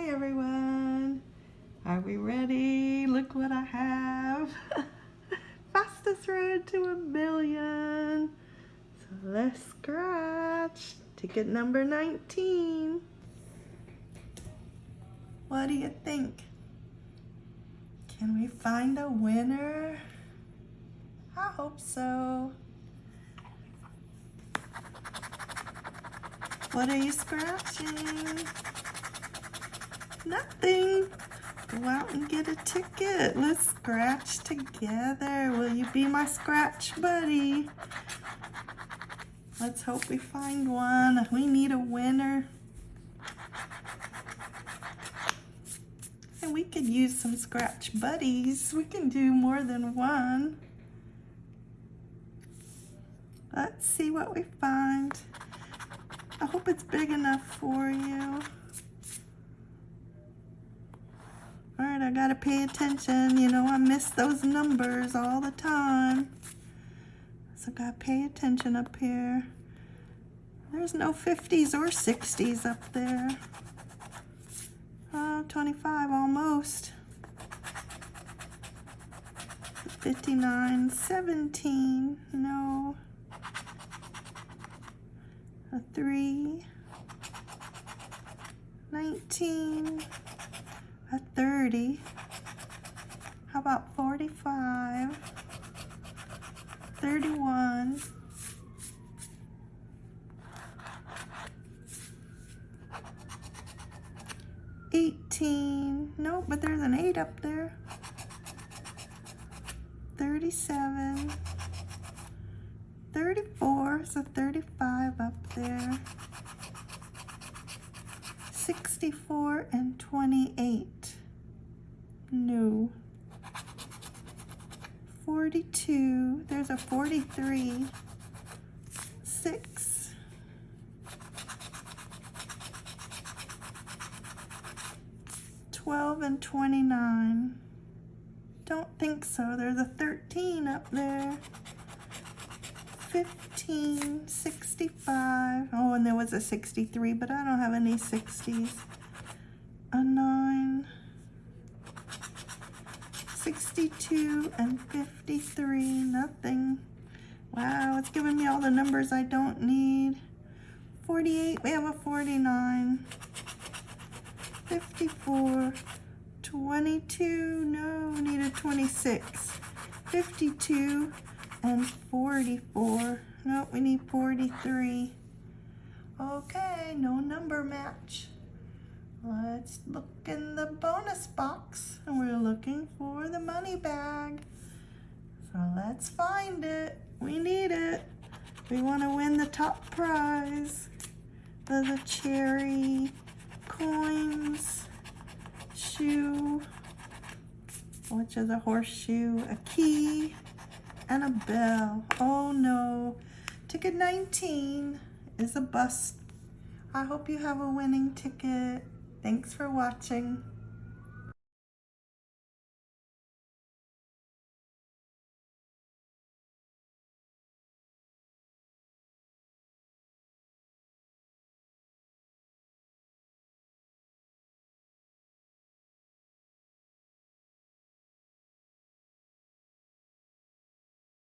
Hi everyone. Are we ready? Look what I have. Fastest road to a million. So let's scratch. Ticket number 19. What do you think? Can we find a winner? I hope so. What are you scratching? Nothing. Go out and get a ticket. Let's scratch together. Will you be my scratch buddy? Let's hope we find one. We need a winner. And we could use some scratch buddies. We can do more than one. Let's see what we find. I hope it's big enough for you. All right, I gotta pay attention. You know, I miss those numbers all the time. So gotta pay attention up here. There's no 50s or 60s up there. Oh, 25 almost. 59, 17, no a 3, 19, a 30, how about 45, 31, Eighteen, no, but there's an eight up there. Thirty-seven, 34, so 35 up there. 64 and 28. No. 42, there's a 43. 6. Twelve and twenty-nine. Don't think so. There's a thirteen up there. 15, 65. Oh, and there was a 63, but I don't have any 60s. A 9, 62, and 53. Nothing. Wow, it's giving me all the numbers I don't need. 48, we have a 49. 54, 22, no, we need a 26. 52, and 44. No, we need 43. Okay, no number match. Let's look in the bonus box and we're looking for the money bag. So let's find it. We need it. We want to win the top prize. The, the cherry coins, shoe, which is a horseshoe, a key, and a bell. Oh no. Ticket 19 is a bust. I hope you have a winning ticket. Thanks for watching.